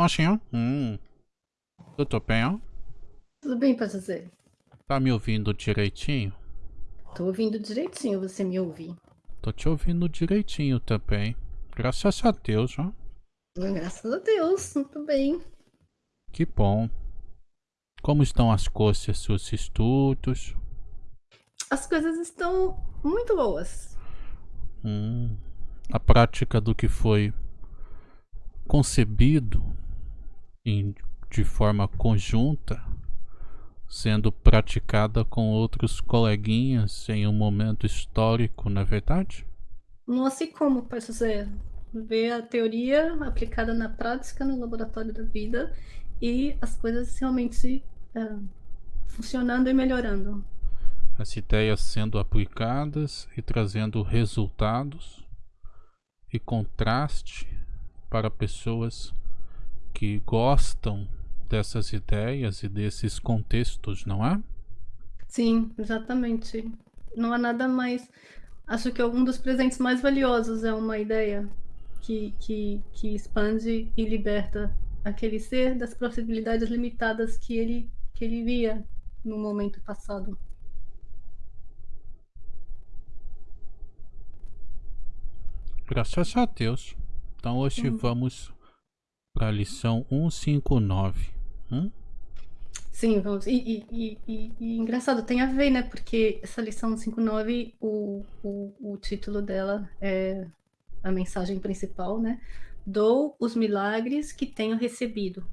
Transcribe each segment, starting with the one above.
Oxinho? Hum. Tudo bem? Tudo bem, José? Tá me ouvindo direitinho? Tô ouvindo direitinho, você me ouve. Tô te ouvindo direitinho também. Graças a Deus, ó. Graças a Deus, muito bem. Que bom. Como estão as coisas, seus estudos? As coisas estão muito boas. Hum. A prática do que foi concebido em, de forma conjunta, sendo praticada com outros coleguinhas em um momento histórico, não é verdade? Não assim como, Pai José. Ver a teoria aplicada na prática no laboratório da vida e as coisas realmente é, funcionando e melhorando. As ideias sendo aplicadas e trazendo resultados e contraste para pessoas que gostam dessas ideias e desses contextos, não é? Sim, exatamente. Não há nada mais. Acho que um dos presentes mais valiosos é uma ideia que, que, que expande e liberta aquele ser das possibilidades limitadas que ele, que ele via no momento passado. Graças a Deus. Então hoje hum. vamos para a lição 159. Hum? Sim, vamos. E, e, e, e, engraçado, tem a ver, né? Porque essa lição 159, o, o, o título dela é a mensagem principal, né? Dou os milagres que tenho recebido.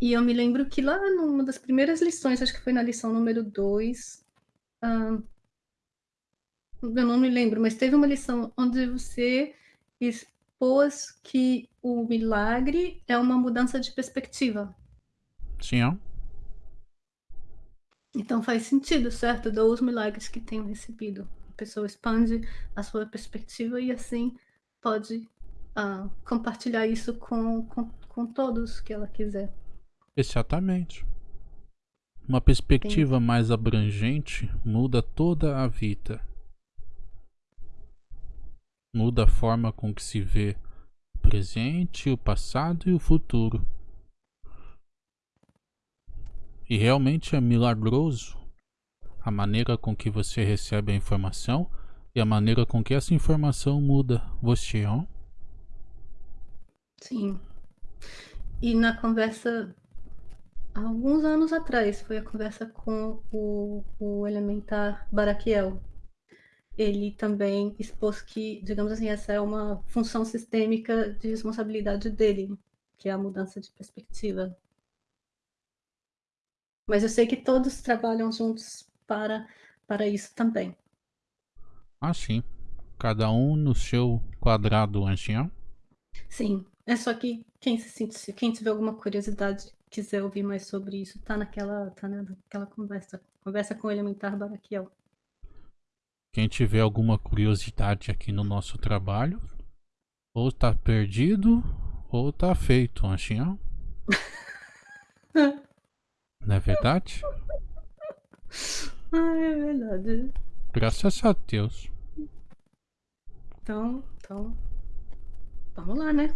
E eu me lembro que lá numa das primeiras lições, acho que foi na lição número 2, eu não me lembro, mas teve uma lição onde você expôs que o milagre é uma mudança de perspectiva. Sim. Então faz sentido, certo? Dou os milagres que tenho recebido. A pessoa expande a sua perspectiva e assim pode uh, compartilhar isso com, com, com todos que ela quiser. Exatamente. Uma perspectiva mais abrangente muda toda a vida. Muda a forma com que se vê o presente, o passado e o futuro. E realmente é milagroso a maneira com que você recebe a informação e a maneira com que essa informação muda você, ó. Sim. E na conversa, alguns anos atrás, foi a conversa com o, o elementar Baraquiel, ele também expôs que, digamos assim, essa é uma função sistêmica de responsabilidade dele, que é a mudança de perspectiva. Mas eu sei que todos trabalham juntos para, para isso também. Ah, sim. Cada um no seu quadrado, ancião? Sim. É só que quem se sente, quem tiver alguma curiosidade, quiser ouvir mais sobre isso, tá naquela, tá naquela conversa, conversa com o elementar Baraquiel. Quem tiver alguma curiosidade aqui no nosso trabalho, ou tá perdido, ou tá feito, Anchinhão. Não é verdade? Ah, é verdade. Graças a Deus. Então, então, vamos lá, né?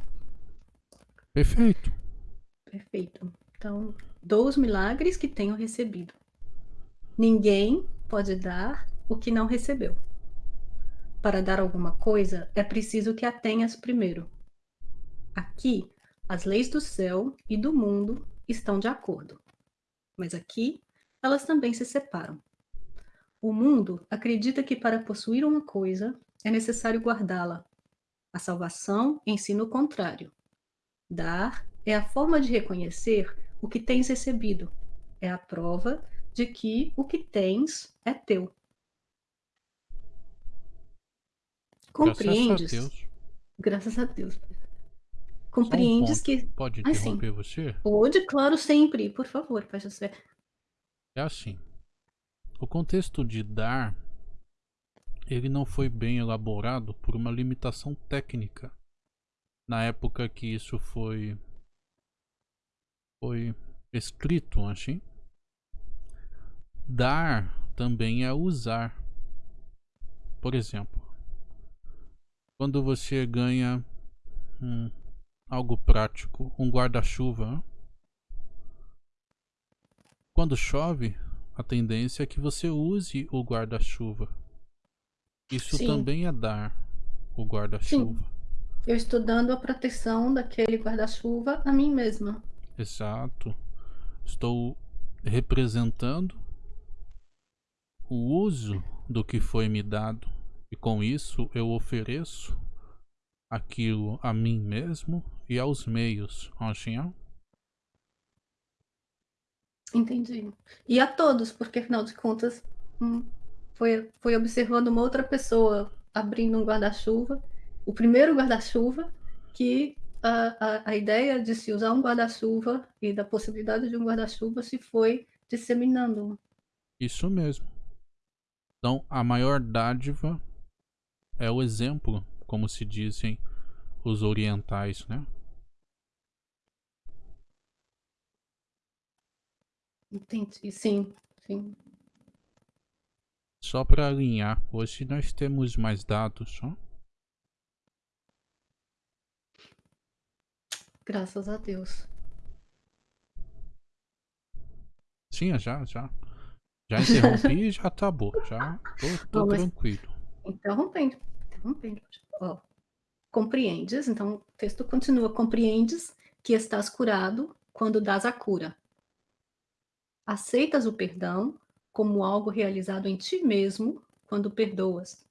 Perfeito. Perfeito. Então, dou os milagres que tenho recebido. Ninguém pode dar o que não recebeu. Para dar alguma coisa, é preciso que a tenhas primeiro. Aqui, as leis do céu e do mundo estão de acordo. Mas aqui, elas também se separam. O mundo acredita que para possuir uma coisa é necessário guardá-la. A salvação ensina o contrário. Dar é a forma de reconhecer o que tens recebido. É a prova de que o que tens é teu. Compreendes. Graças a Deus. Graças a Deus. Compreendes um que. Pode interromper assim, você? Pode, claro, sempre. Por favor, faz você. É assim. O contexto de dar ele não foi bem elaborado por uma limitação técnica. Na época que isso foi foi escrito, assim. Dar também é usar. Por exemplo, quando você ganha um, algo prático, um guarda-chuva. Quando chove, a tendência é que você use o guarda-chuva. Isso Sim. também é dar o guarda-chuva. Eu estou dando a proteção daquele guarda-chuva a mim mesma. Exato. Estou representando o uso do que foi me dado e com isso eu ofereço aquilo a mim mesmo e aos meios, Anshinhan. Entendi. E a todos, porque afinal de contas, hum, foi, foi observando uma outra pessoa abrindo um guarda-chuva, o primeiro guarda-chuva, que a, a, a ideia de se usar um guarda-chuva e da possibilidade de um guarda-chuva se foi disseminando. Isso mesmo. Então, a maior dádiva é o exemplo, como se dizem os orientais, né? Entendi, sim, sim. Só para alinhar, hoje nós temos mais dados, ó. Graças a Deus. Sim, já, já. Já interrompi e já tá bom. Já tô, tô Não, mas- tranquilo. Interrompendo, interrompendo. Ó, compreendes, então o texto continua, compreendes que estás curado quando dás a cura. Aceitas o perdão como algo realizado em ti mesmo quando perdoas.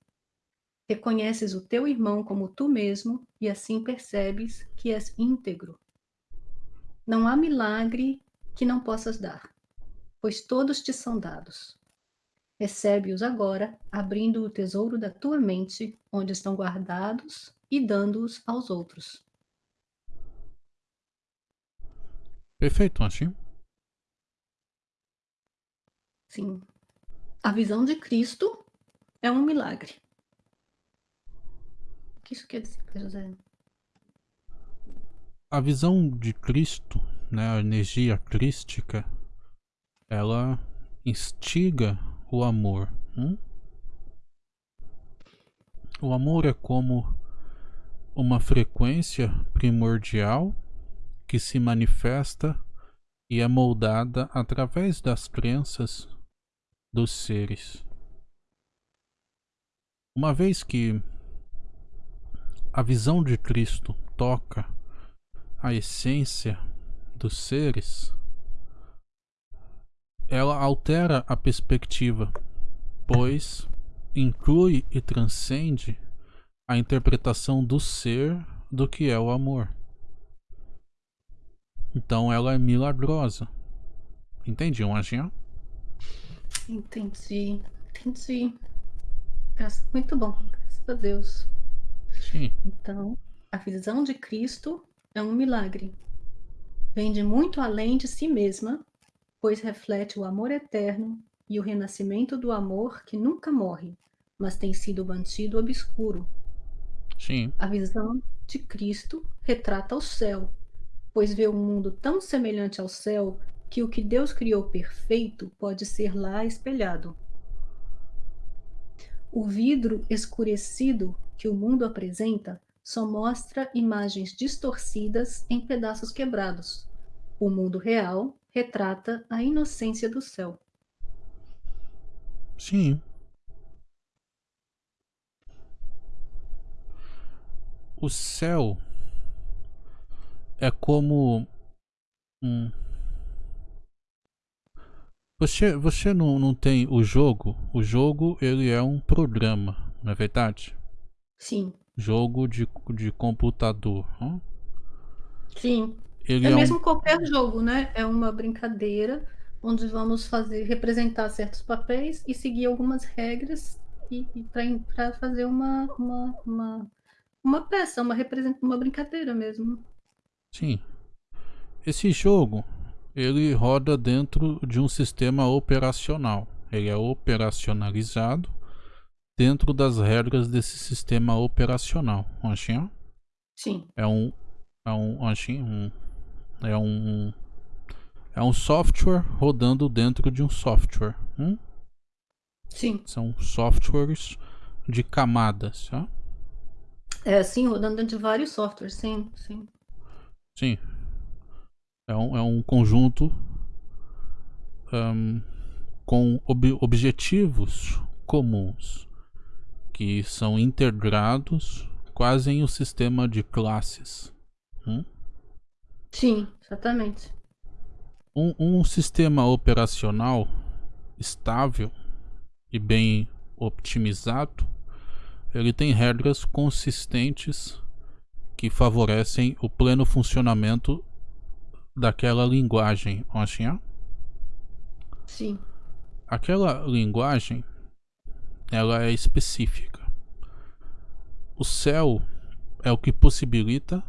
Reconheces o teu irmão como tu mesmo e assim percebes que és íntegro. Não há milagre que não possas dar, pois todos te são dados. Recebe-os agora, abrindo o tesouro da tua mente, onde estão guardados, e dando-os aos outros. Perfeito, Anshin. Sim. A visão de Cristo é um milagre. O que isso quer dizer, José? A visão de Cristo, né, a energia crística, ela instiga o amor. hum? O amor é como uma frequência primordial que se manifesta e é moldada através das crenças dos seres. Uma vez que a visão de Cristo toca a essência dos seres, ela altera a perspectiva, pois inclui e transcende a interpretação do ser do que é o amor. Então ela é milagrosa. Entendiam, Anjinha? Entendi, entendi. Graças- Muito bom, graças a Deus. Sim. Então, a visão de Cristo é um milagre. Vem de muito além de si mesma, pois reflete o amor eterno e o renascimento do amor que nunca morre, mas tem sido mantido obscuro. Sim. A visão de Cristo retrata o céu, pois vê um mundo tão semelhante ao céu que o que Deus criou perfeito pode ser lá espelhado. O vidro escurecido que o mundo apresenta só mostra imagens distorcidas em pedaços quebrados. O mundo real retrata a inocência do céu. Sim. O céu é como um. Você, você não, não tem o jogo? O jogo ele é um programa, não é verdade? Sim, Jogo de, de computador. hã? sim. Ele É é, um- mesmo qualquer jogo, né? É uma brincadeira onde vamos fazer representar certos papéis e seguir algumas regras e, para fazer uma, uma, uma, uma peça, uma, represent, uma brincadeira mesmo. Sim. Esse jogo, ele roda dentro de um sistema operacional. Ele é operacionalizado dentro das regras desse sistema operacional. Anchinha? Sim, É um é um anchinha, um é um é um software rodando dentro de um software. hum? sim. São softwares de camadas, tá? É assim, rodando dentro de vários softwares, sim, sim. Sim. É um, é um conjunto um, com ob objetivos comuns que são integrados quase em um sistema de classes. Hum? Sim, exatamente. Um, um sistema operacional estável e bem optimizado, ele tem regras consistentes que favorecem o pleno funcionamento daquela linguagem, assim, Sim. Aquela linguagem, ela é específica. O céu é o que possibilita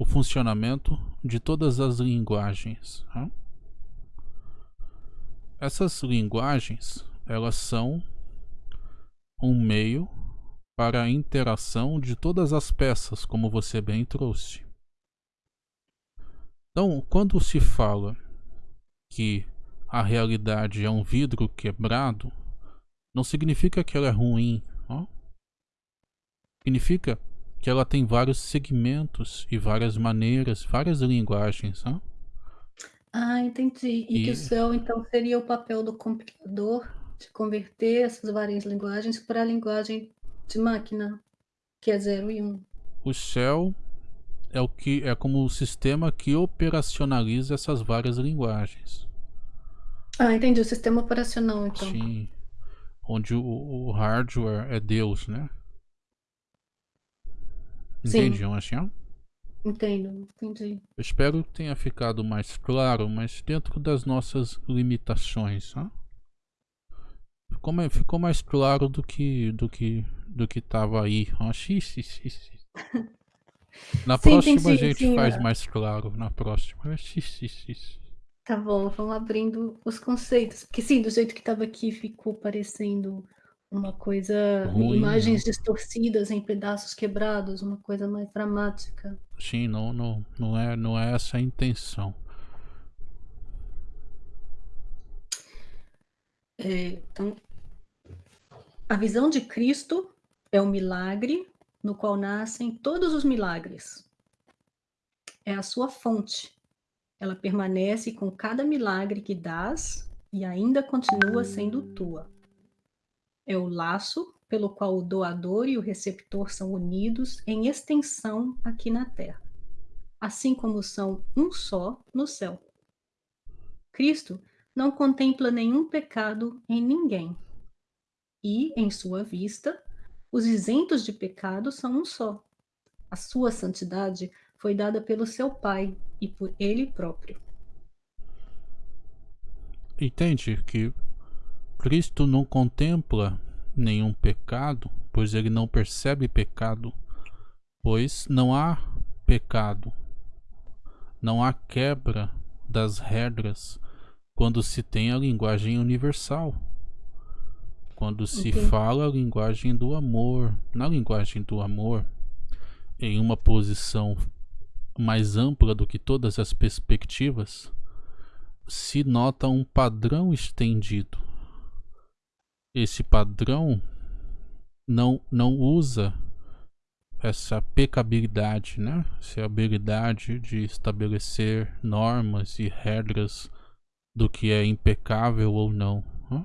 o funcionamento de todas as linguagens. Tá? Essas linguagens, elas são um meio para a interação de todas as peças, como você bem trouxe. Então, quando se fala que a realidade é um vidro quebrado, não significa que ela é ruim. Ó. Significa que ela tem vários segmentos e várias maneiras, várias linguagens. Ó. Ah, entendi. E, que o céu, então, seria o papel do compilador de converter essas várias linguagens para a linguagem de máquina, que é 0 e 1. Um. O céu é o que é como o sistema que operacionaliza essas várias linguagens. Ah, entendi. O sistema operacional, então. Sim. Onde o, o hardware é Deus, né? Entendi, assim? Entendo, entendi. Eu espero que tenha ficado mais claro, mas dentro das nossas limitações, né? ficou, mais, ficou mais claro do que do que do que tava aí. Na sim, próxima sim, a gente sim, faz é. mais claro. Na próxima. Tá bom, vamos abrindo os conceitos. Porque sim, do jeito que estava aqui, ficou parecendo uma coisa. Ruim, imagens não. distorcidas em pedaços quebrados, uma coisa mais dramática. Sim, não, não, não, é, não é essa a intenção. É, então, a visão de Cristo é o milagre no qual nascem todos os milagres. É a sua fonte ela permanece com cada milagre que dás e ainda continua sendo tua. É o laço pelo qual o doador e o receptor são unidos em extensão aqui na terra, assim como são um só no céu. Cristo não contempla nenhum pecado em ninguém. E, em sua vista, os isentos de pecado são um só. A sua santidade foi dada pelo seu Pai e por ele próprio. Entende que Cristo não contempla nenhum pecado, pois ele não percebe pecado, pois não há pecado, não há quebra das regras quando se tem a linguagem universal. Quando se fala a linguagem do amor, na linguagem do amor, em uma posição mais ampla do que todas as perspectivas, se nota um padrão estendido. Esse padrão não, não usa essa pecabilidade, né? essa habilidade de estabelecer normas e regras do que é impecável ou não. Né?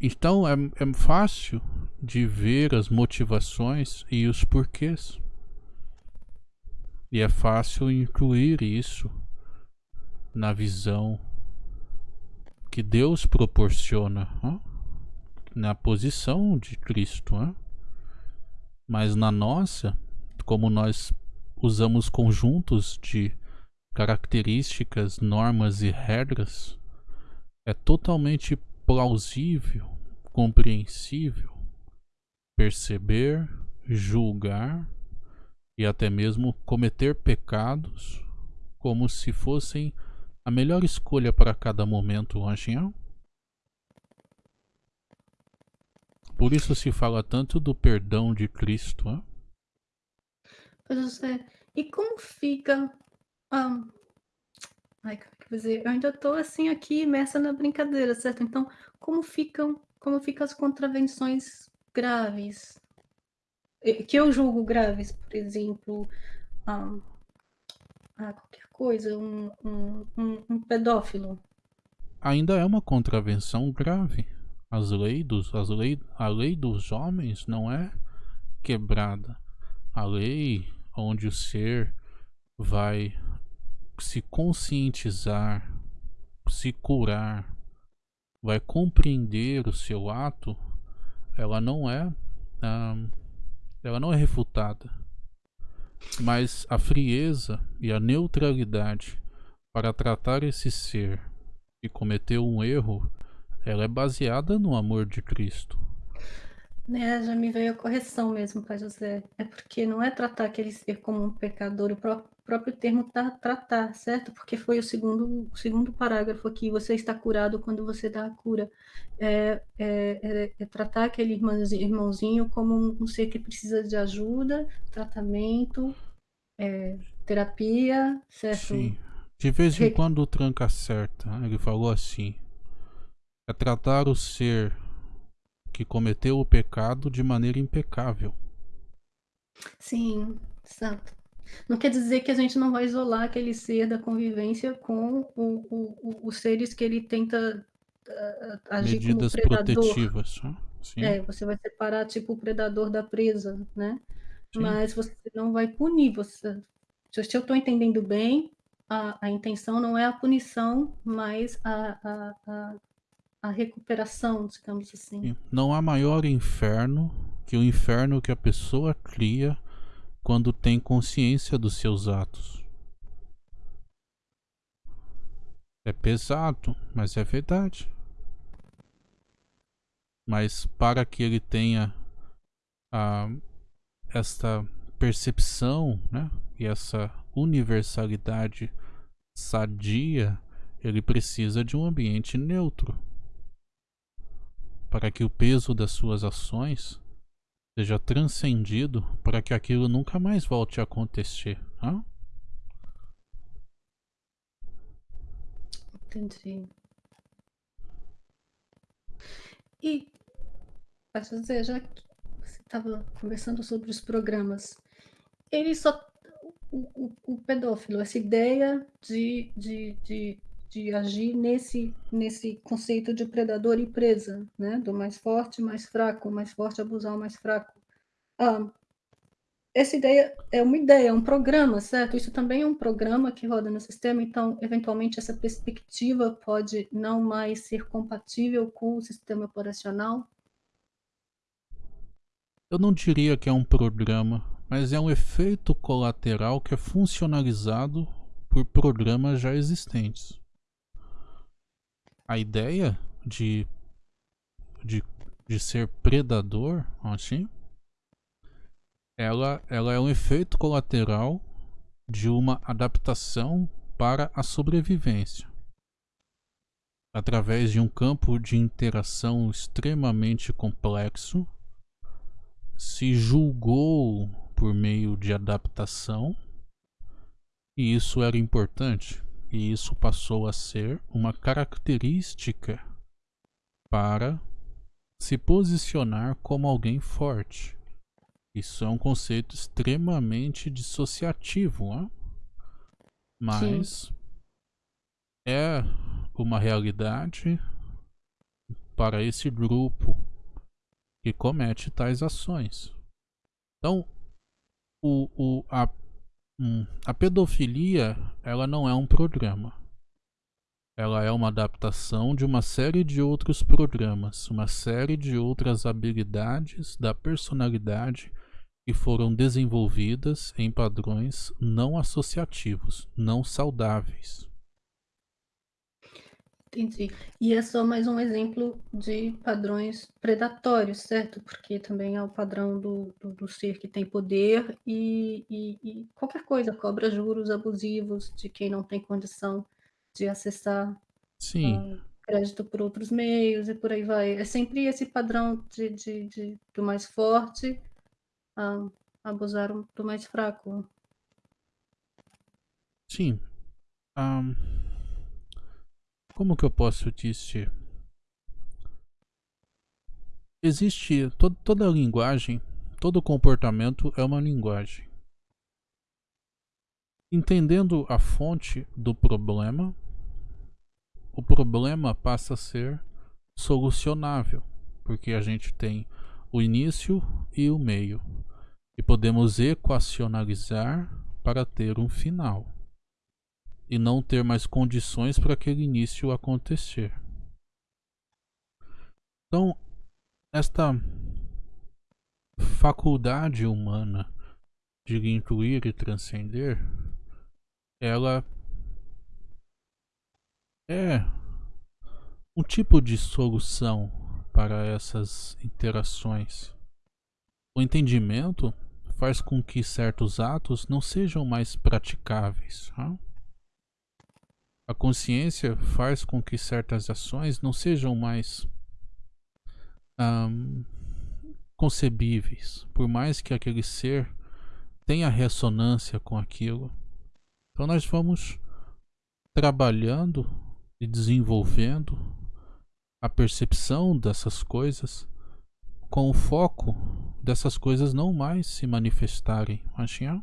Então é, é fácil de ver as motivações e os porquês. E é fácil incluir isso na visão que Deus proporciona, na posição de Cristo. Mas na nossa, como nós usamos conjuntos de características, normas e regras, é totalmente plausível, compreensível perceber, julgar e até mesmo cometer pecados como se fossem a melhor escolha para cada momento, Anjinhão? Por isso se fala tanto do perdão de Cristo. Hein? Pois é. E como fica. Um... Ai, como é que dizer? Eu ainda estou assim aqui imersa na brincadeira, certo? Então, como ficam, como ficam as contravenções graves que eu julgo graves, por exemplo, ah, ah, qualquer coisa, um, um, um, um pedófilo. Ainda é uma contravenção grave. As leis dos, as lei, a lei dos homens não é quebrada. A lei onde o ser vai se conscientizar, se curar, vai compreender o seu ato, ela não é, ah, ela não é refutada. Mas a frieza e a neutralidade para tratar esse ser que cometeu um erro, ela é baseada no amor de Cristo. É, já me veio a correção mesmo, Pai José. É porque não é tratar aquele ser como um pecador, o próprio, próprio termo tá tratar, certo? Porque foi o segundo, o segundo parágrafo aqui, você está curado quando você dá a cura. É, é, é, é tratar aquele irmãozinho, irmãozinho como um, um, ser que precisa de ajuda, tratamento, é, terapia, certo? Sim. De vez em quando o tranca certa, ele falou assim, é tratar o ser que cometeu o pecado de maneira impecável. Sim, exato. Não quer dizer que a gente não vai isolar aquele ser da convivência com o, o, os seres que ele tenta uh, agir Medidas como predador. protetivas. Sim. É, você vai separar tipo o predador da presa, né? Sim. Mas você não vai punir. Você, se eu estou entendendo bem, a, a intenção não é a punição, mas a, a, a a recuperação, digamos assim. Não há maior inferno que o inferno que a pessoa cria quando tem consciência dos seus atos. É pesado, mas é verdade. Mas para que ele tenha a, esta percepção né, e essa universalidade sadia, ele precisa de um ambiente neutro para que o peso das suas ações seja transcendido para que aquilo nunca mais volte a acontecer. Hã? Entendi. E, posso dizer, já que você estava conversando sobre os programas, ele só. O, o, o pedófilo, essa ideia de, de, de de agir nesse, nesse conceito de predador e presa, né? do mais forte, mais fraco, mais forte abusar o mais fraco. Ah, essa ideia é uma ideia, é um programa, certo? Isso também é um programa que roda no sistema, então, eventualmente, essa perspectiva pode não mais ser compatível com o sistema operacional? Eu não diria que é um programa, mas é um efeito colateral que é funcionalizado por programas já existentes a ideia de, de, de ser predador, assim, ela, ela é um efeito colateral de uma adaptação para a sobrevivência. Através de um campo de interação extremamente complexo, se julgou por meio de adaptação, e isso era importante e isso passou a ser uma característica para se posicionar como alguém forte. Isso é um conceito extremamente dissociativo, né? mas Sim. é uma realidade para esse grupo que comete tais ações. Então, o, o, a Hum, a pedofilia, ela não é um programa. Ela é uma adaptação de uma série de outros programas, uma série de outras habilidades da personalidade que foram desenvolvidas em padrões não associativos, não saudáveis. Entendi. E é só mais um exemplo de padrões predatórios, certo? Porque também é o padrão do, do, do ser que tem poder e, e, e, qualquer coisa, cobra juros abusivos de quem não tem condição de acessar Sim. Uh, crédito por outros meios e por aí vai. É sempre esse padrão de, de, de do mais forte uh, abusar do mais fraco. Sim. Um... Como que eu posso dizer? Existe to toda linguagem, todo comportamento é uma linguagem. Entendendo a fonte do problema, o problema passa a ser solucionável, porque a gente tem o início e o meio, e podemos equacionalizar para ter um final, e não ter mais condições para aquele início acontecer. Então, esta faculdade humana de incluir e transcender, ela é um tipo de solução para essas interações. O entendimento faz com que certos atos não sejam mais praticáveis. Tá? A consciência faz com que certas ações não sejam mais um, concebíveis, por mais que aquele ser tenha ressonância com aquilo. Então nós vamos trabalhando e desenvolvendo a percepção dessas coisas com o foco dessas coisas não mais se manifestarem. Machinha?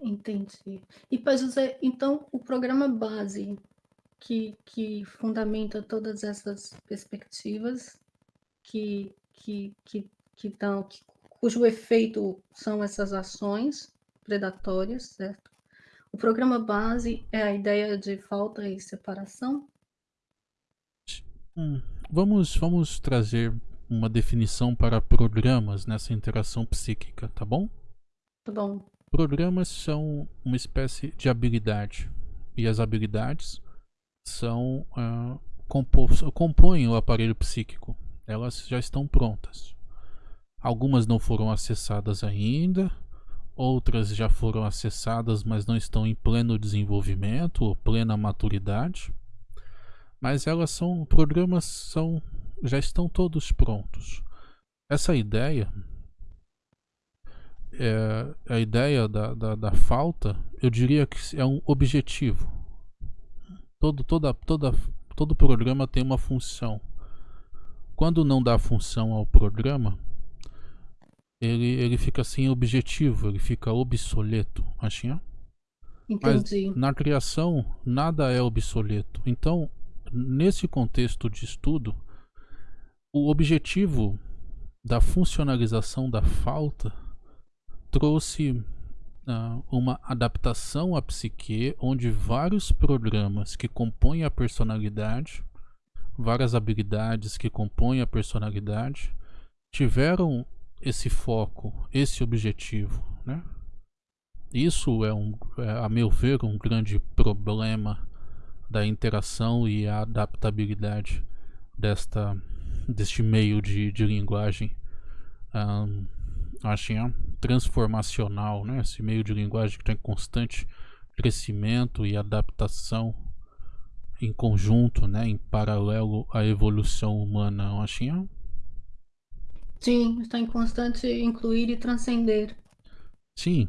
Entendi. E para José, então o programa base que, que fundamenta todas essas perspectivas que, que, que, que, dão, que, cujo efeito são essas ações predatórias, certo? O programa base é a ideia de falta e separação? Hum, vamos, vamos trazer uma definição para programas nessa interação psíquica, tá bom? Tá bom. Programas são uma espécie de habilidade. E as habilidades são uh, compõem o aparelho psíquico elas já estão prontas. Algumas não foram acessadas ainda, outras já foram acessadas, mas não estão em pleno desenvolvimento ou plena maturidade. Mas elas são programas são já estão todos prontos. Essa ideia é, a ideia da, da, da falta, eu diria que é um objetivo. Todo, toda, toda, todo programa tem uma função. Quando não dá função ao programa, ele, ele fica sem objetivo, ele fica obsoleto. Achinha? Entendi. Mas na criação, nada é obsoleto. Então, nesse contexto de estudo, o objetivo da funcionalização da falta trouxe uh, uma adaptação à psique onde vários programas que compõem a personalidade várias habilidades que compõem a personalidade tiveram esse foco, esse objetivo, né? Isso é, um, é, a meu ver, um grande problema da interação e a adaptabilidade desta, deste meio de, de linguagem um, acho, transformacional, né? esse meio de linguagem que está em constante crescimento e adaptação em conjunto, né, em paralelo à evolução humana, Achinha? Sim, está em constante incluir e transcender. Sim.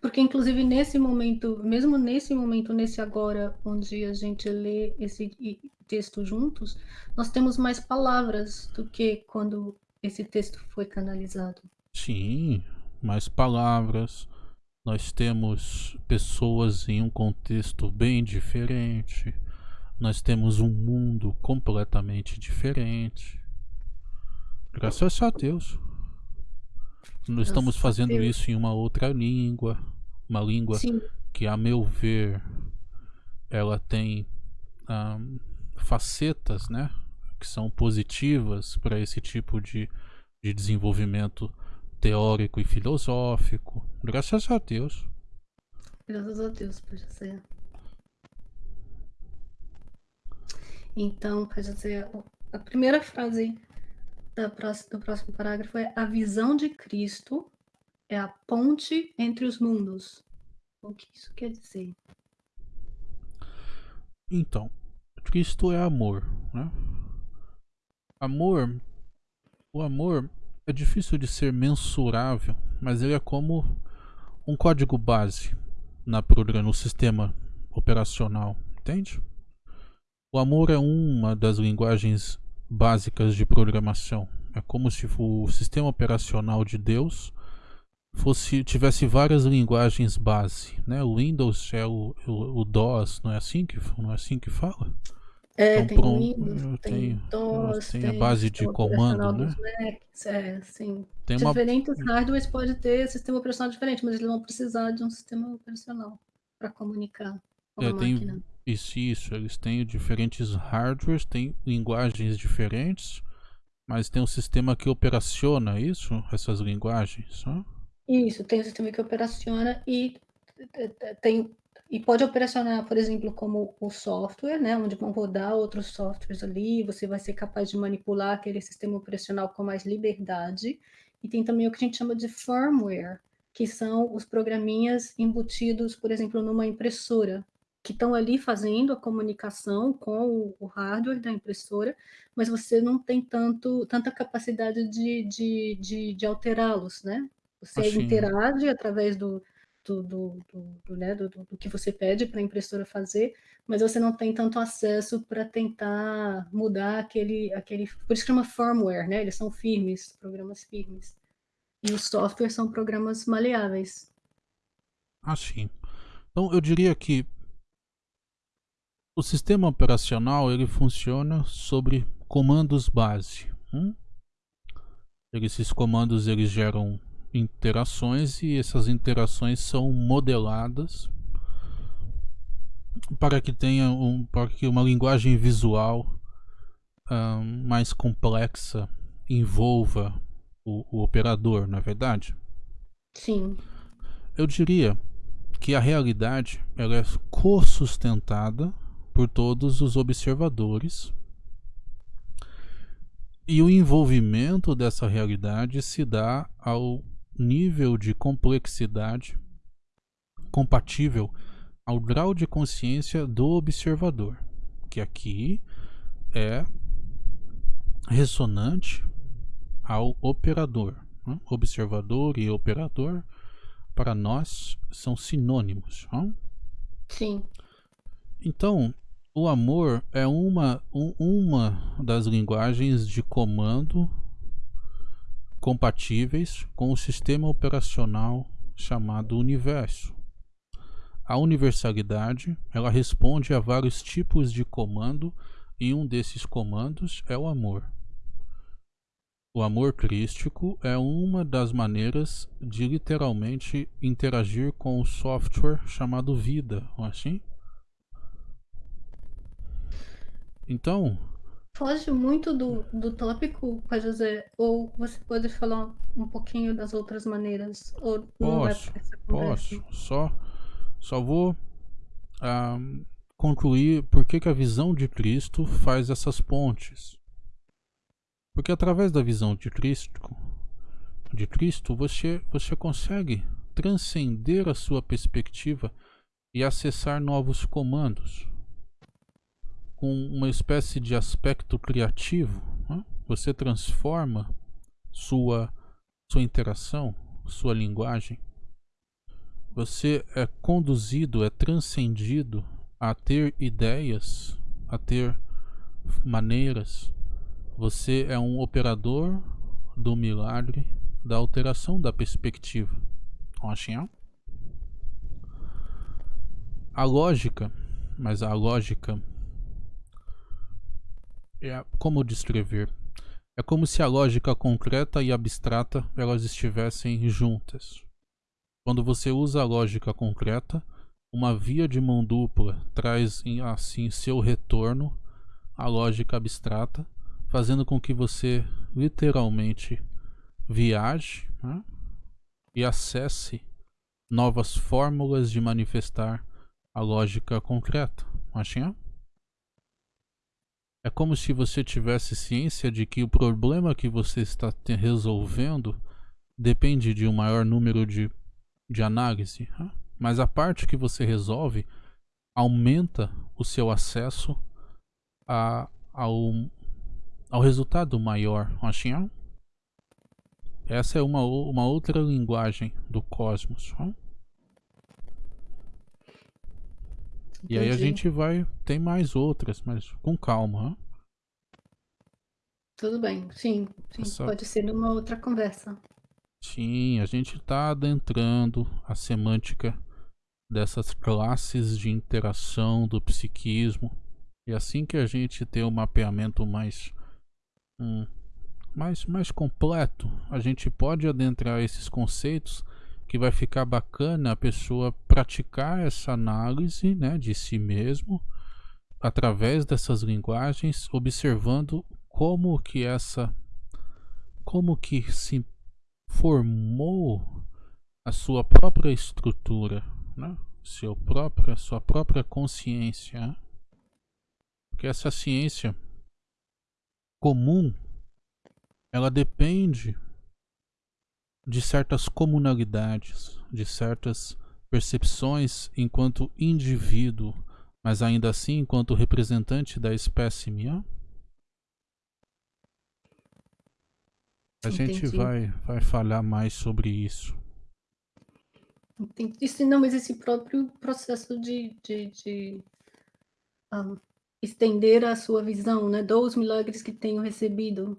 Porque inclusive nesse momento, mesmo nesse momento, nesse agora, onde a gente lê esse texto juntos, nós temos mais palavras do que quando esse texto foi canalizado. Sim, mais palavras, nós temos pessoas em um contexto bem diferente, nós temos um mundo completamente diferente. Graças a Deus. Nós estamos fazendo isso em uma outra língua, uma língua Sim. que, a meu ver, ela tem um, facetas, né, que são positivas para esse tipo de, de desenvolvimento teórico e filosófico. Graças a Deus. Graças a Deus, José. Então, José, a primeira frase da próxima, do próximo parágrafo é: A visão de Cristo é a ponte entre os mundos. O que isso quer dizer? Então, Cristo é amor, né? Amor, o amor é difícil de ser mensurável, mas ele é como um código base na programa, no sistema operacional, entende? O amor é uma das linguagens básicas de programação. É como se o sistema operacional de Deus fosse tivesse várias linguagens base, né? O Windows é o, o, o DOS, não é assim que não é assim que fala? É, então, tem pronto, Windows, tem tenho, DOS, tem, a base de comando, né? Macs, é, sim. Tem Diferentes uma... hardwares pode ter sistema operacional diferente, mas eles vão precisar de um sistema operacional para comunicar com é, a tem, máquina. Isso, isso, eles têm diferentes hardwares, têm linguagens diferentes, mas tem um sistema que operaciona isso, essas linguagens, né? Isso, tem um sistema que operaciona e tem e pode operacionar, por exemplo, como o software, né, onde vão rodar outros softwares ali, você vai ser capaz de manipular aquele sistema operacional com mais liberdade. E tem também o que a gente chama de firmware, que são os programinhas embutidos, por exemplo, numa impressora, que estão ali fazendo a comunicação com o hardware da impressora, mas você não tem tanto, tanta capacidade de, de, de, de alterá-los, né? Você Achei. interage através do, do, do, do, né, do, do, que você pede para a impressora fazer, mas você não tem tanto acesso para tentar mudar aquele, aquele. Por isso que chama firmware, né? Eles são firmes, programas firmes. E os softwares são programas maleáveis. Ah, sim. Então eu diria que o sistema operacional ele funciona sobre comandos base. Hum? Esses comandos eles geram interações e essas interações são modeladas para que tenha um, para que uma linguagem visual um, mais complexa envolva o, o operador, na é verdade? Sim. Eu diria que a realidade ela é co-sustentada por todos os observadores e o envolvimento dessa realidade se dá ao nível de complexidade compatível ao grau de consciência do observador, que aqui é ressonante ao operador. Né? Observador e operador, para nós, são sinônimos. Né? Sim. Então, o amor é uma, um, uma das linguagens de comando compatíveis com o sistema operacional chamado universo. A universalidade, ela responde a vários tipos de comando e um desses comandos é o amor. O amor crístico é uma das maneiras de literalmente interagir com o software chamado vida, não é assim? Então, foge muito do, do tópico, José? Ou você pode falar um pouquinho das outras maneiras? Ou posso, posso. Só, só vou um, concluir por que, que a visão de Cristo faz essas pontes. Porque através da visão de Cristo, de Cristo você, você consegue transcender a sua perspectiva e acessar novos comandos com uma espécie de aspecto criativo, né? você transforma sua, sua interação, sua linguagem. Você é conduzido, é transcendido a ter ideias, a ter maneiras. Você é um operador do milagre da alteração da perspectiva. Assim, a lógica, mas a lógica é como descrever? É como se a lógica concreta e abstrata elas estivessem juntas. Quando você usa a lógica concreta, uma via de mão dupla traz assim seu retorno à lógica abstrata, fazendo com que você literalmente viaje né, e acesse novas fórmulas de manifestar a lógica concreta. Machinha? É como se você tivesse ciência de que o problema que você está resolvendo depende de um maior número de, de análise. Mas a parte que você resolve aumenta o seu acesso a, ao, ao resultado maior. Assim, essa é uma, uma outra linguagem do cosmos. E aí a gente vai. Tem mais outras, mas com calma. Tudo bem, sim. sim Essa... Pode ser numa outra conversa. Sim. Sim, a gente está adentrando a semântica dessas classes de interação do psiquismo. E assim que a gente ter um mapeamento mais, um, mais, mais completo, a gente pode adentrar esses conceitos que vai ficar bacana a pessoa praticar essa análise né, de si mesmo através dessas linguagens, observando como que essa como que se formou a sua própria estrutura, né? Seu própria, sua própria consciência. Porque essa ciência comum, ela depende de certas comunalidades, de certas percepções enquanto indivíduo, mas ainda assim enquanto representante da espécie minha. A Entendi. gente vai, vai falar mais sobre isso. Entendi. Isso, não, mas esse próprio processo de, de, de um, estender a sua visão, né? Dos milagres que tenho recebido.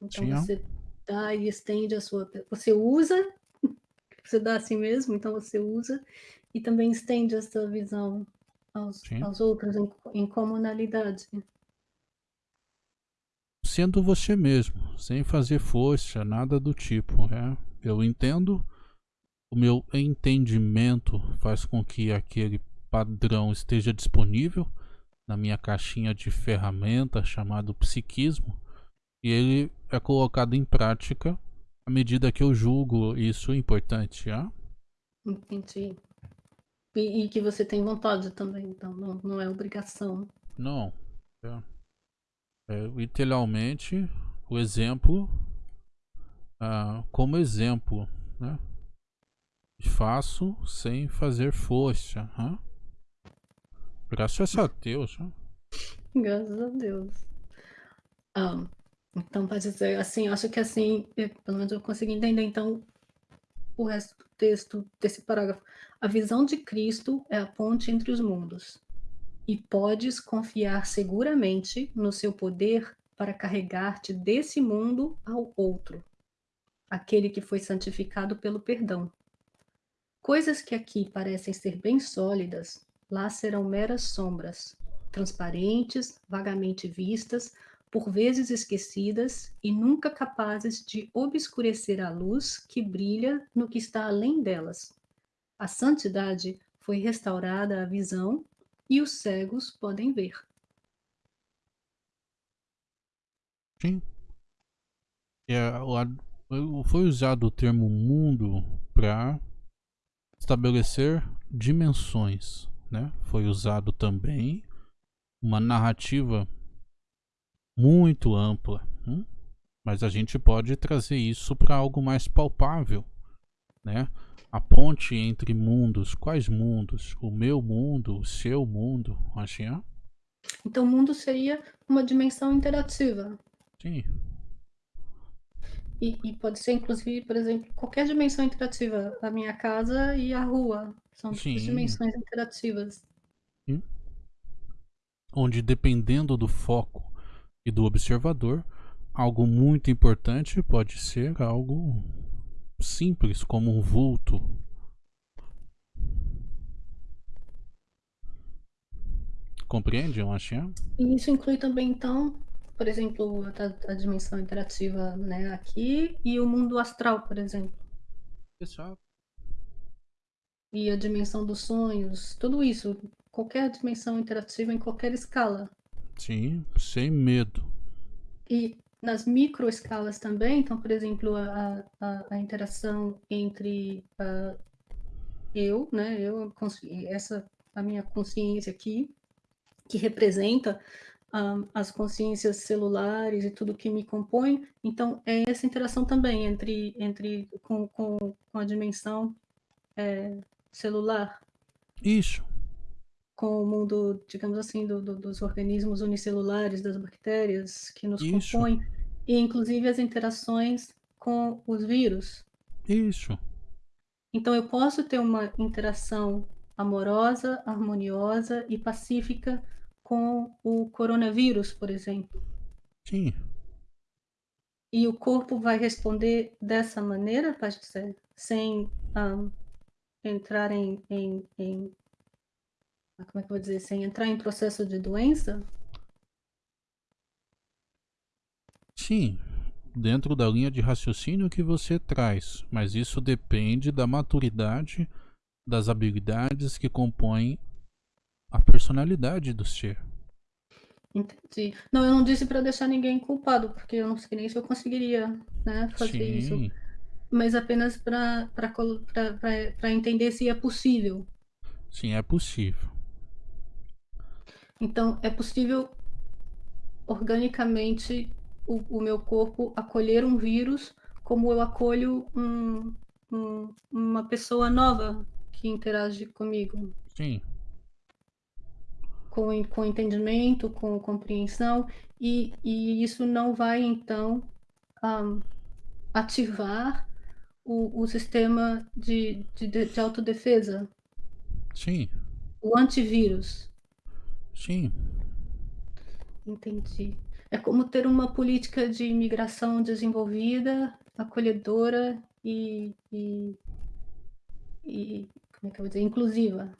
Então Sim. você dá e estende a sua. Você usa, você dá a si mesmo, então você usa e também estende a sua visão aos, aos outros em, em comunalidade sendo você mesmo, sem fazer força, nada do tipo. Né? Eu entendo, o meu entendimento faz com que aquele padrão esteja disponível na minha caixinha de ferramentas chamado psiquismo e ele é colocado em prática à medida que eu julgo isso importante. Ah? Entendi. E, e, que você tem vontade também, então não, não é obrigação. Não. É. É, literalmente, o exemplo ah, como exemplo, né? Faço sem fazer força. Hein? Graças a Deus. Hein? Graças a Deus. Ah, então, pode dizer assim, acho que assim, pelo menos eu consegui entender, então, o resto do texto desse parágrafo. A visão de Cristo é a ponte entre os mundos e podes confiar seguramente no seu poder para carregar-te desse mundo ao outro, aquele que foi santificado pelo perdão. Coisas que aqui parecem ser bem sólidas, lá serão meras sombras, transparentes, vagamente vistas, por vezes esquecidas e nunca capazes de obscurecer a luz que brilha no que está além delas. A santidade foi restaurada à visão e os cegos podem ver. Sim. É, foi usado o termo mundo para estabelecer dimensões, né? Foi usado também uma narrativa muito ampla, hum? mas a gente pode trazer isso para algo mais palpável, né? a ponte entre mundos. Quais mundos? O meu mundo, o seu mundo, assim, Então, o mundo seria uma dimensão interativa. Sim. E, e, pode ser, inclusive, por exemplo, qualquer dimensão interativa. A minha casa e a rua. São duas dimensões interativas. Sim. Onde, dependendo do foco e do observador, algo muito importante pode ser algo simples como um vulto. Compreende, Machinha? E isso inclui também, então, por exemplo, a, a, dimensão interativa né, aqui e o mundo astral, por exemplo. Exato. E a dimensão dos sonhos, tudo isso, qualquer dimensão interativa em qualquer escala. Sim, sem medo. E nas microescalas também, então, por exemplo, a, a, a interação entre uh, eu, né, eu, essa, a minha consciência aqui, que representa um, ah, as consciências celulares e tudo que me compõe, então é essa interação também entre, entre com, com, com a dimensão é, celular. Isso. Com o mundo, digamos assim, do, do, dos organismos unicelulares, das bactérias que nos Isso. compõem e inclusive as interações com os vírus. Isso. Então eu posso ter uma interação amorosa, harmoniosa e pacífica com o coronavírus, por exemplo. Sim. E o corpo vai responder dessa maneira, Pastor, sem um, entrar em, em, em, como é que eu vou dizer, sem entrar em processo de doença? Sim, dentro da linha de raciocínio que você traz, mas isso depende da maturidade das habilidades que compõem a personalidade do ser. Entendi. Não, eu não disse para deixar ninguém culpado, porque eu não sei nem se eu conseguiria né, fazer Sim. isso. Mas apenas para entender se é possível. Sim, é possível. Então, é possível organicamente o, o meu corpo acolher um vírus como eu acolho um, um, uma pessoa nova que interage comigo. Sim com, com entendimento, com compreensão, e, e isso não vai, então, um, ativar o, o sistema de, de, de autodefesa. Sim. O antivírus. Sim. Entendi. É como ter uma política de imigração desenvolvida, acolhedora e, e, e como é que eu vou dizer, inclusiva.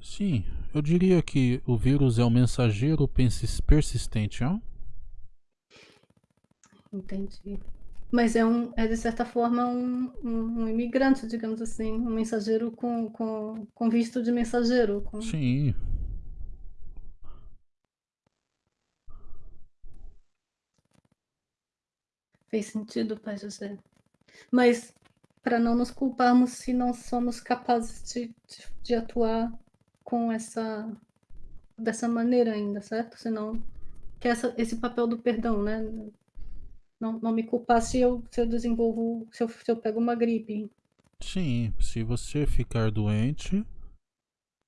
Sim, eu diria que o vírus é um mensageiro persistente, não? Entendi. Mas é, um, é de certa forma um, um, um imigrante, digamos assim, um mensageiro com, com, com visto de mensageiro. Com... Sim. Fez sentido, Pai José. Mas para não nos culparmos se não somos capazes de, de, de atuar com essa dessa maneira ainda, certo? Senão que essa, esse papel do perdão, né? Não, não me culpar se eu, se eu desenvolvo, se eu, se eu pego uma gripe. Sim, se você ficar doente,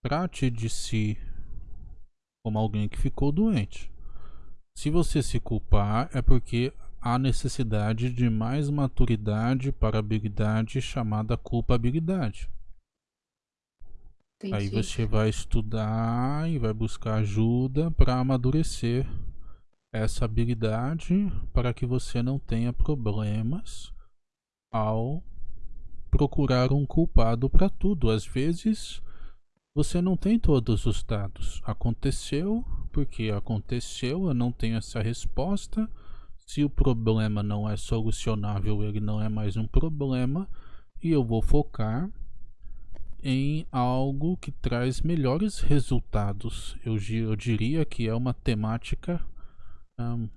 trate de si como alguém que ficou doente. Se você se culpar, é porque há necessidade de mais maturidade para habilidade chamada culpabilidade. Entendi. Aí você vai estudar e vai buscar ajuda para amadurecer essa habilidade para que você não tenha problemas ao procurar um culpado para tudo. Às vezes você não tem todos os dados. Aconteceu porque aconteceu, eu não tenho essa resposta. Se o problema não é solucionável, ele não é mais um problema e eu vou focar em algo que traz melhores resultados. Eu, eu diria que é uma temática um,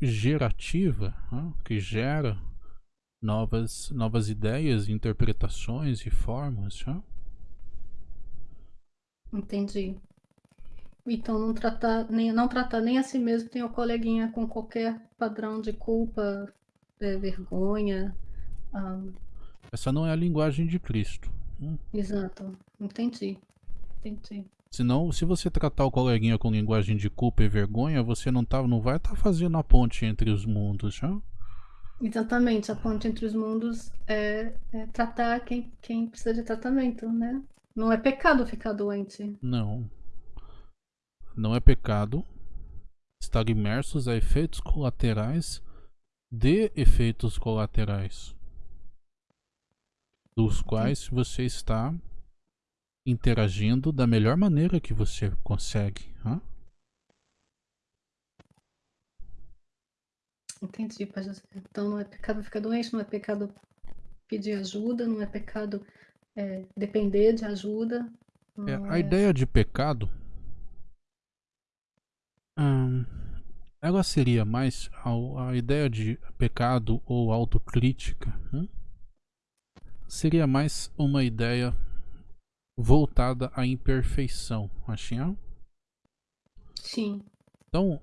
gerativa, um, que gera novas, novas ideias, interpretações e formas. Um. Entendi. Então não tratar nem não tratar nem a si mesmo tem o coleguinha com qualquer padrão de culpa, é, vergonha. Um... Essa não é a linguagem de Cristo. Hum. Exato, entendi. Entendi. Senão, se você tratar o coleguinha com linguagem de culpa e vergonha, você não, tá, não vai estar tá fazendo a ponte entre os mundos, já? Exatamente, a ponte entre os mundos é, é, tratar quem, quem precisa de tratamento, né? Não é pecado ficar doente. Não. Não é pecado estar imersos a efeitos colaterais de efeitos colaterais dos quais você está interagindo da melhor maneira que você consegue. Hein? Entendi, José. Então não é pecado ficar doente, não é pecado pedir ajuda, não é pecado é, depender de ajuda. É, a é... ideia de pecado hum, ela seria mais a, a, ideia de pecado ou autocrítica. Hum? seria mais uma ideia voltada à imperfeição, Achinha? Sim. Então,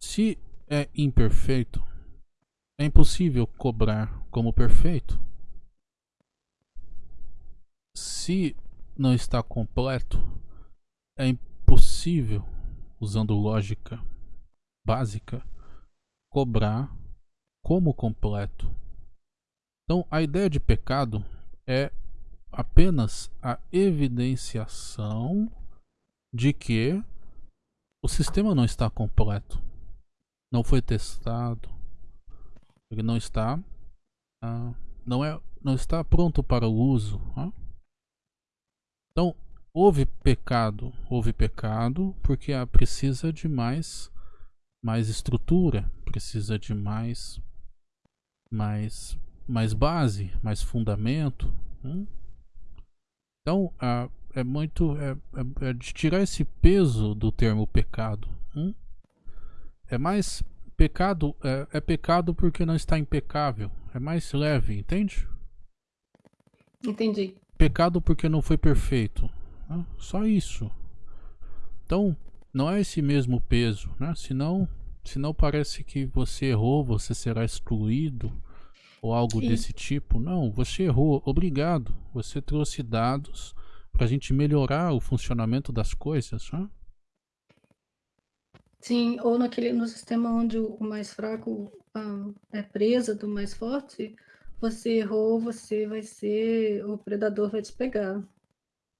se é imperfeito, é impossível cobrar como perfeito. Se não está completo, é impossível, usando lógica básica, cobrar como completo. Então, a ideia de pecado é apenas a evidenciação de que o sistema não está completo, não foi testado, Ele não está uh, não é não está pronto para o uso. Uh? Então, houve pecado, houve pecado porque ah, precisa de mais mais estrutura, precisa de mais mais mais base, mais fundamento. Hum? Então, ah, é muito é, é, é, de tirar esse peso do termo pecado. Hum? É mais pecado é, é pecado porque não está impecável. É mais leve, entende? Entendi. Pecado porque não foi perfeito. Né? Só isso. Então, não é esse mesmo peso, né? Senão, senão parece que você errou, você será excluído ou algo Sim. desse tipo. Não, você errou. Obrigado. Você trouxe dados para a gente melhorar o funcionamento das coisas. Né? Sim, ou naquele, no sistema onde o mais fraco ah, é presa do mais forte, você errou, você vai ser. O predador vai te pegar.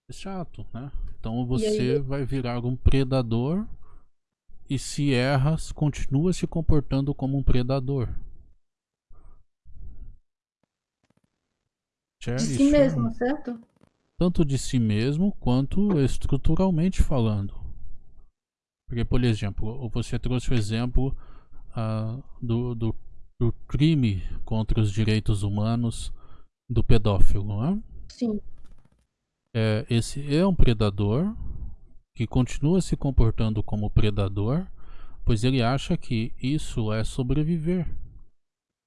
É chato, né? Então você vai virar um predador e se erras, continua se comportando como um predador. De si mesmo, certo? Tanto de si mesmo quanto estruturalmente falando. Porque, por exemplo, você trouxe o exemplo uh, do, do, do, crime contra os direitos humanos do pedófilo, né? Sim. É, esse é um predador que continua se comportando como predador, pois ele acha que isso é sobreviver.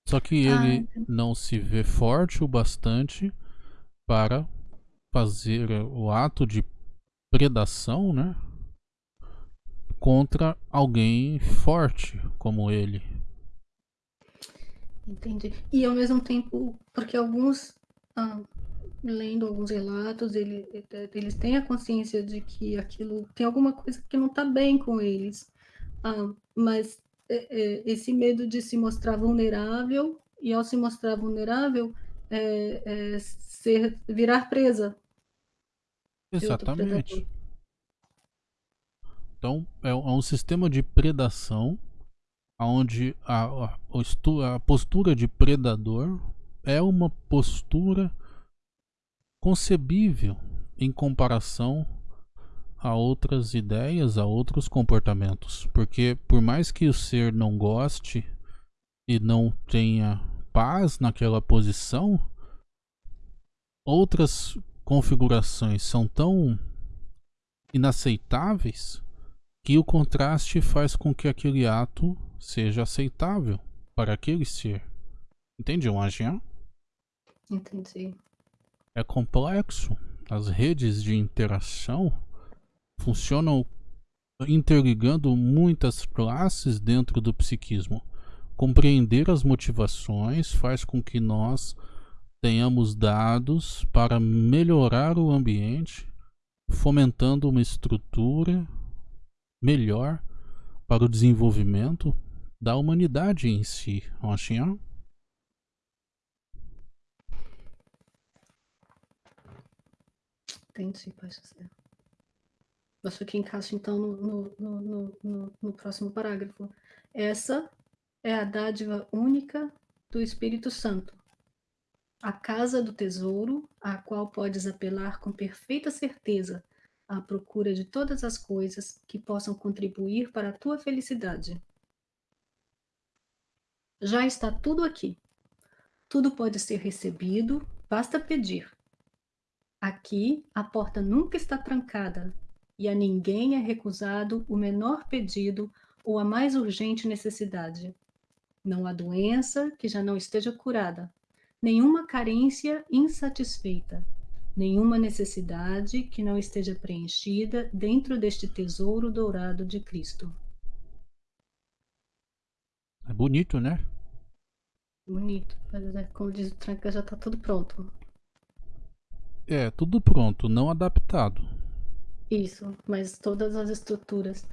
Só que ah, ele não se vê forte o bastante para fazer o ato de predação, né? Contra alguém forte como ele. Entendi. E ao mesmo tempo, porque alguns, ah, lendo alguns relatos, ele, eles têm a consciência de que aquilo tem alguma coisa que não está bem com eles. Ah, mas é, é, esse medo de se mostrar vulnerável e ao se mostrar vulnerável é, é ser virar presa. Exatamente. então é, é um sistema de predação onde a, a, a postura de predador é uma postura concebível em comparação a outras ideias, a outros comportamentos. Porque por mais que o ser não goste e não tenha paz naquela posição, outras configurações são tão inaceitáveis que o contraste faz com que aquele ato seja aceitável para aquele ser. Entende, Jean? Entendi. É complexo. As redes de interação funcionam interligando muitas classes dentro do psiquismo. Compreender as motivações faz com que nós tenhamos dados para melhorar o ambiente, fomentando uma estrutura melhor para o desenvolvimento da humanidade em si. Assim, Entendi, pode ser. Acho que encaixa então no, no, no, no, no próximo parágrafo. Essa é a dádiva única do Espírito Santo, a casa do tesouro, à qual podes apelar com perfeita certeza à procura de todas as coisas que possam contribuir para a tua felicidade. Já está tudo aqui. Tudo pode ser recebido, basta pedir. Aqui a porta nunca está trancada e a ninguém é recusado o menor pedido ou a mais urgente necessidade. Não há doença que já não esteja curada, nenhuma carência insatisfeita, nenhuma necessidade que não esteja preenchida dentro deste tesouro dourado de Cristo. É bonito, né? Bonito. É, como diz o Tranca, já está tudo pronto. É, tudo pronto, não adaptado. Isso, mas todas as estruturas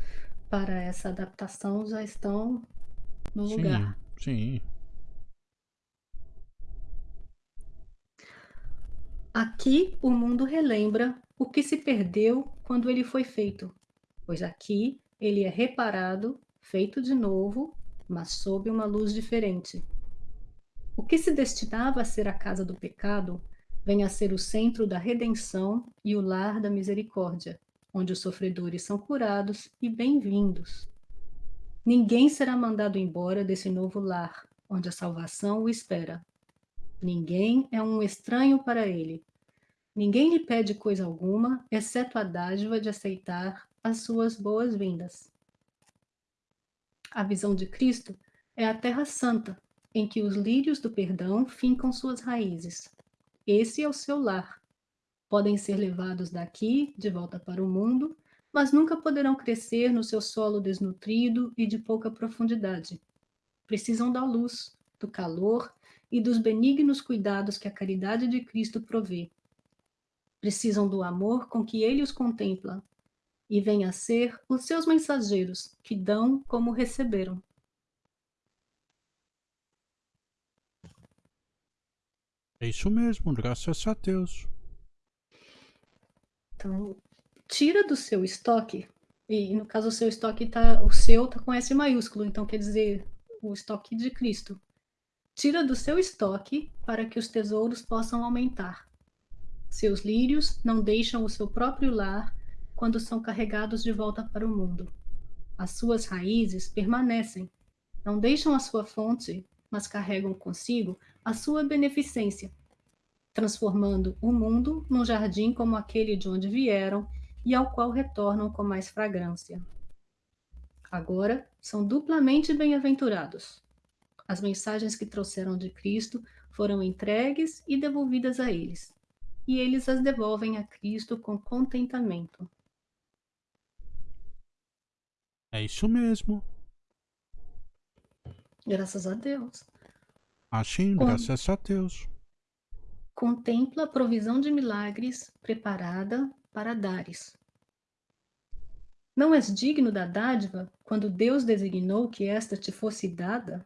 para essa adaptação já estão no sim, lugar. Sim. Aqui o mundo relembra o que se perdeu quando ele foi feito, pois aqui ele é reparado, feito de novo, mas sob uma luz diferente. o que se destinava a ser a casa do pecado venha a ser o centro da redenção e o lar da misericórdia, onde os sofredores são curados e bem-vindos. Ninguém será mandado embora desse novo lar, onde a salvação o espera. Ninguém é um estranho para ele. Ninguém lhe pede coisa alguma, exceto a dádiva de aceitar as suas boas-vindas. A visão de Cristo é a terra santa, em que os lírios do perdão fincam suas raízes. Esse é o seu lar. Podem ser levados daqui, de volta para o mundo, mas nunca poderão crescer no seu solo desnutrido e de pouca profundidade. Precisam da luz, do calor e dos benignos cuidados que a caridade de Cristo provê. Precisam do amor com que ele os contempla, e vêm a ser os seus mensageiros, que dão como receberam. É isso mesmo, graças a Deus. Então, tira do seu estoque, e no caso o seu estoque tá, o seu tá com S maiúsculo, então quer dizer o estoque de Cristo. Tira do seu estoque para que os tesouros possam aumentar. Seus lírios não deixam o seu próprio lar quando são carregados de volta para o mundo. As suas raízes permanecem, não deixam a sua fonte, mas carregam consigo a sua beneficência, transformando o mundo num jardim como aquele de onde vieram e ao qual retornam com mais fragrância. Agora são duplamente bem-aventurados. As mensagens que trouxeram de Cristo foram entregues e devolvidas a eles, e eles as devolvem a Cristo com contentamento. É isso mesmo. Graças a Deus. Assim, graças a Deus. Contempla a provisão de milagres preparada para dares. Não és digno da dádiva quando Deus designou que esta te fosse dada?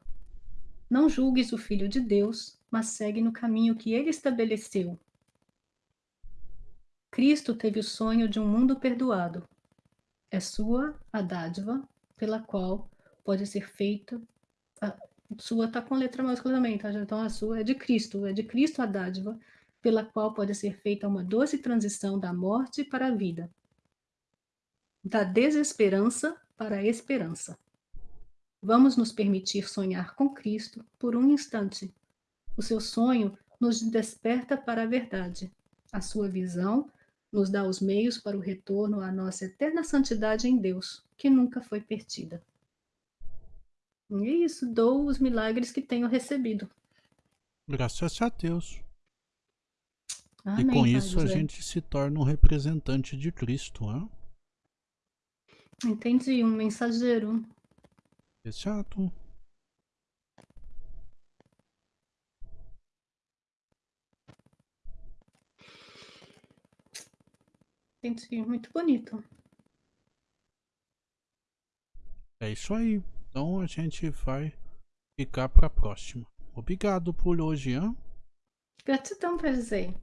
Não julgues o Filho de Deus, mas segue no caminho que ele estabeleceu. Cristo teve o sonho de um mundo perdoado. É sua a dádiva pela qual pode ser feita sua está com letra maiúscula também, tá? Então a sua é de Cristo, é de Cristo a dádiva, pela qual pode ser feita uma doce transição da morte para a vida, da desesperança para a esperança. Vamos nos permitir sonhar com Cristo por um instante. O seu sonho nos desperta para a verdade. A sua visão nos dá os meios para o retorno à nossa eterna santidade em Deus, que nunca foi perdida. E é isso, dou os milagres que tenho recebido. Graças a Deus. Amém, e com isso a gente se torna um representante de Cristo, né? Entendi, um mensageiro. Exato. Entendi, muito bonito. É isso aí. Então a gente vai ficar para a próxima. Obrigado por hoje, hein? Gratidão, prazer.